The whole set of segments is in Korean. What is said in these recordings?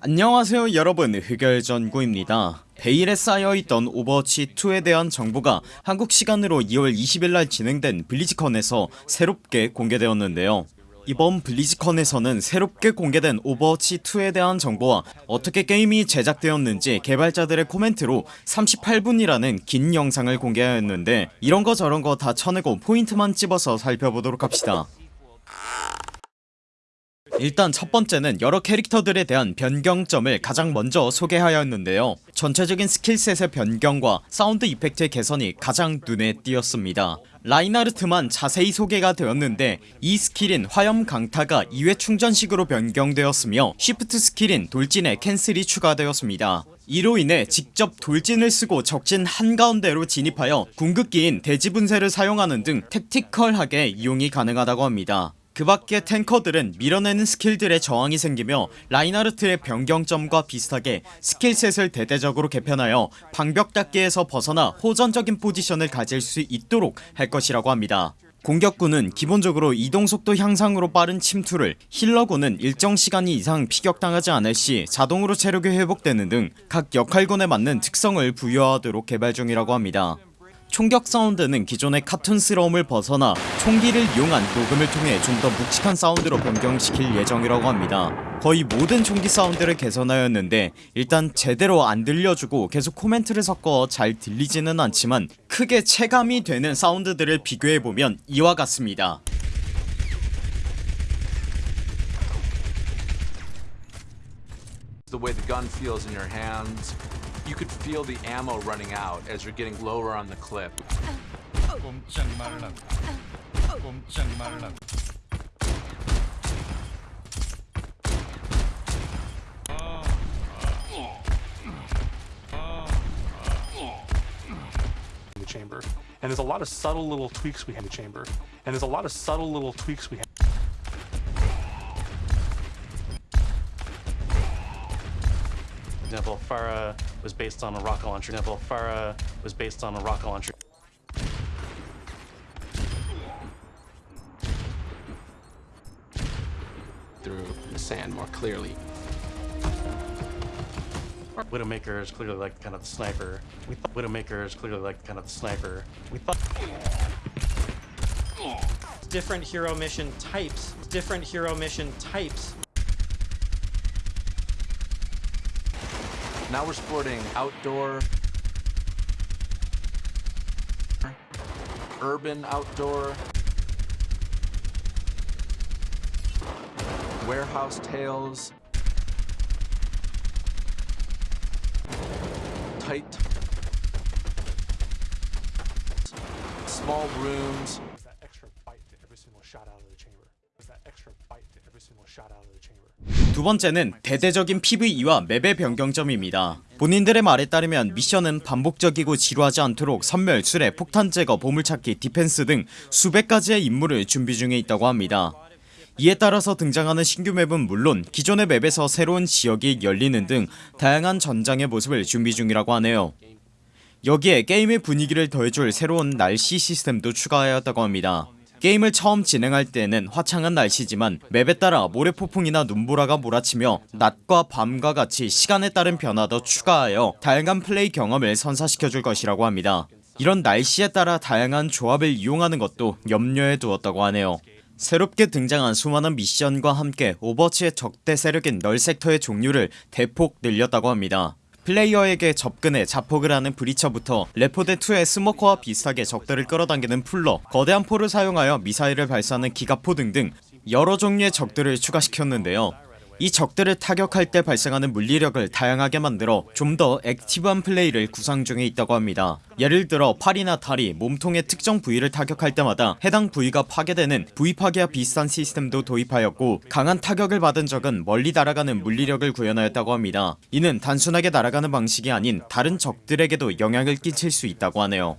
안녕하세요 여러분. 흑열전구입니다. 베일에 싸여있던 오버워치2에 대한 정보가 한국 시간으로 2월 20일날 진행된 블리즈컨에서 새롭게 공개되었는데요. 이번 블리즈컨에서는 새롭게 공개된 오버워치2에 대한 정보와 어떻게 게임이 제작되었는지 개발자들의 코멘트로 38분이라는 긴 영상을 공개하였는데 이런거 저런거 다 쳐내고 포인트만 찝어서 살펴보도록 합시다 일단 첫 번째는 여러 캐릭터들에 대한 변경점을 가장 먼저 소개하였는데요. 전체적인 skill set의 변경과 sound effect의 개선이 가장 눈에 띄었습니다. 라인하르트만 자세히 소개가 되었는데 E 스킬인 화염 강타가 2회 충전식으로 변경되었으며 shift 스킬인 돌진의 캔슬이 추가되었습니다. 이로 인해 직접 돌진을 쓰고 적진 한가운데로 진입하여 궁극기인 대지분쇄를 사용하는 등 tactical하게 이용이 가능하다고 합니다 그 밖에 탱커들은 밀어내는 스킬들의 저항이 생기며 라인하르트의 변경점과 비슷하게 skill set을 대대적으로 개편하여 방벽 닫기에서 벗어나 호전적인 포지션을 가질 수 있도록 할 것이라고 합니다. 공격군은 기본적으로 이동속도 향상으로 빠른 침투를 힐러군은 일정 시간 이상 피격당하지 않을 시 자동으로 체력이 회복되는 등 각 역할군에 맞는 특성을 부여하도록 개발 중이라고 합니다 총격 사운드는 기존의 카툰스러움을 벗어나 총기를 이용한 녹음을 통해 좀 더 묵직한 사운드로 변경시킬 예정이라고 합니다 거의 모든 총기 사운드를 개선하였는데 일단 제대로 안 들려주고 계속 코멘트를 섞어 잘 들리지는 않지만 크게 체감이 되는 사운드들을 비교해보면 이와 같습니다 the way the gun feels in your hands. You could feel the ammo running out as you're getting lower on the clip. 꼼짝 말라고 꼼짝 말라고 in the chamber. And there's a lot of subtle little tweaks we have in the chamber. And there's a lot of subtle little tweaks we have. example, Farah was based on a rocket launcher. example, Farah was based on a rocket launcher. Through the sand more clearly. Widowmaker is clearly like kind of the sniper. We thought Widowmaker is clearly like kind of the sniper. We thought different hero mission types different hero mission types Now we're sporting outdoor, urban outdoor, warehouse tales, tight, small rooms. That extra bite every single shot out of the chamber. 두 번째는 대대적인 PVE와 맵의 변경점입니다. 본인들의 말에 따르면 미션은 반복적이고 지루하지 않도록 섬멸, 수레, 폭탄 제거, 보물찾기, 디펜스 등 수백 가지의 임무를 준비 중에 있다고 합니다. 이에 따라서 등장하는 신규 맵은 물론 기존의 맵에서 새로운 지역이 열리는 등 다양한 전장의 모습을 준비 중이라고 하네요. 여기에 게임의 분위기를 더해줄 새로운 날씨 시스템도 추가하였다고 합니다 게임을 처음 진행할 때는 화창한 날씨지만 맵에 따라 모래폭풍이나 눈보라가 몰아치며 낮과 밤과 같이 시간에 따른 변화도 추가하여 다양한 플레이 경험을 선사시켜줄 것이라고 합니다. 이런 날씨에 따라 다양한 조합을 이용하는 것도 염두해 두었다고 하네요. 새롭게 등장한 수많은 미션과 함께 오버워치의 적대 세력인 널 섹터의 종류를 대폭 늘렸다고 합니다 플레이어에게 접근해 자폭을 하는 브리처부터 레포드2의 스모커와 비슷하게 적들을 끌어당기는 풀러 거대한 포를 사용하여 미사일을 발사하는 기가포 등등 여러 종류의 적들을 추가시켰는데요 이 적들을 타격할 때 발생하는 물리력을 다양하게 만들어 좀 더 active한 플레이를 구상 중에 있다고 합니다. 예를 들어 팔이나 다리, 몸통의 특정 부위를 타격할 때마다 해당 부위가 파괴되는 부위 파괴와 비슷한 시스템도 도입하였고 강한 타격을 받은 적은 멀리 날아가는 물리력을 구현하였다고 합니다. 이는 단순하게 날아가는 방식이 아닌 다른 적들에게도 영향을 끼칠 수 있다고 하네요.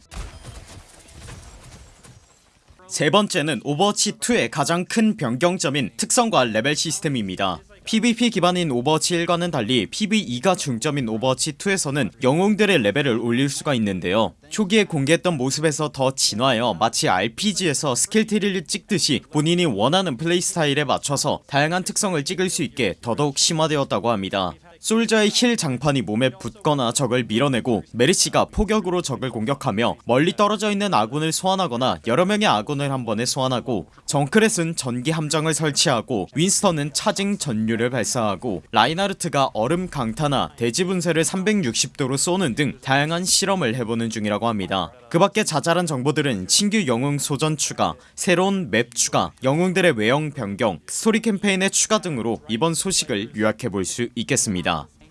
세 번째는 오버워치2의 가장 큰 변경점인 특성과 레벨 시스템입니다 PVP 기반인 오버워치 1과는 달리 PVE가 중점인 오버워치 2에서는 영웅들의 레벨을 올릴 수가 있는데요. 초기에 공개했던 모습에서 더 진화하여 마치 RPG에서 skill tree를 찍듯이 본인이 원하는 플레이 스타일에 맞춰서 다양한 특성을 찍을 수 있게 더더욱 심화되었다고 합니다 솔저의 힐 장판이 몸에 붙거나 적을 밀어내고 메르시가 포격으로 적을 공격하며 멀리 떨어져 있는 아군을 소환하거나 여러 명의 아군을 한 번에 소환하고 정크렛은 전기 함정을 설치하고 윈스턴은 charging 전류를 발사하고 라인하르트가 얼음 강타나 대지 분쇄를 360도로 쏘는 등 다양한 실험을 해보는 중이라고 합니다. 그 밖에 자잘한 정보들은 신규 영웅 소전 추가 새로운 맵 추가 영웅들의 외형 변경 스토리 캠페인의 추가 등으로 이번 소식을 요약해볼 수 있겠습니다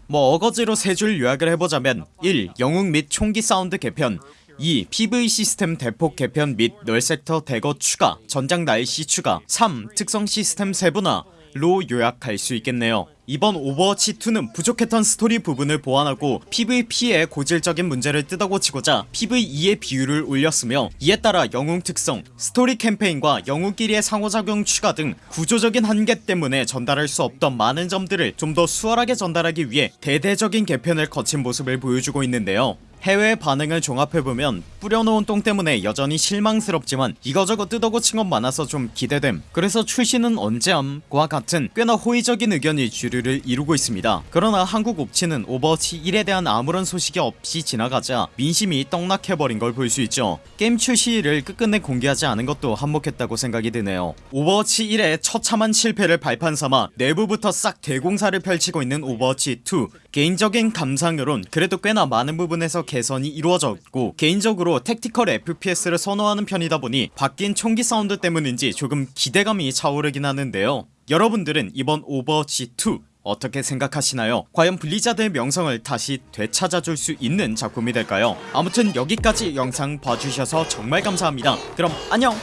뭐 어거지로 세 줄 요약을 해보자면 1. 영웅 및 총기 사운드 개편 2. PVE 시스템 대폭 개편 및 널섹터 대거 추가 전장 날씨 추가 3. 특성 시스템 세분화 로 요약할 수 있겠네요. 이번 오버워치2는 부족했던 스토리 부분을 보완하고 PVP의 고질적인 문제를 뜯어고치고자 PVE의 비율을 올렸으며 이에 따라 영웅 특성, 스토리 캠페인과 영웅끼리의 상호작용 추가 등 구조적인 한계 때문에 전달할 수 없던 많은 점들을 좀 더 수월하게 전달하기 위해 대대적인 개편을 거친 모습을 보여주고 있는데요 해외 반응을 종합해보면 뿌려놓은 똥 때문에 여전히 실망스럽지만 이거저거 뜯어고친 건 많아서 좀 기대됨. 그래서 출시는 언제함 과 같은 꽤나 호의적인 의견이 주류를 이루고 있습니다. 그러나 한국 옵치는 오버워치 1에 대한 아무런 소식이 없이 지나가자 민심이 떡락해버린 걸 볼 수 있죠. 게임 출시일을 끝끝내 공개하지 않은 것도 한몫했다고 생각이 드네요. 오버워치 1의 처참한 실패를 발판삼아 내부부터 싹 대공사를 펼치고 있는 오버워치 2 개인적인 감상으론 그래도 꽤나 많은 부분에서 개선이 이루어졌고 개인적으로 tactical FPS를 선호하는 편이다 보니 바뀐 총기 사운드 때문인지 조금 기대감이 차오르긴 하는데요 여러분들은 이번 오버워치 2 어떻게 생각하시나요? 과연 블리자드의 명성을 다시 되찾아줄 수 있는 작품이 될까요? 아무튼 여기까지 영상 봐주셔서 정말 감사합니다 그럼 안녕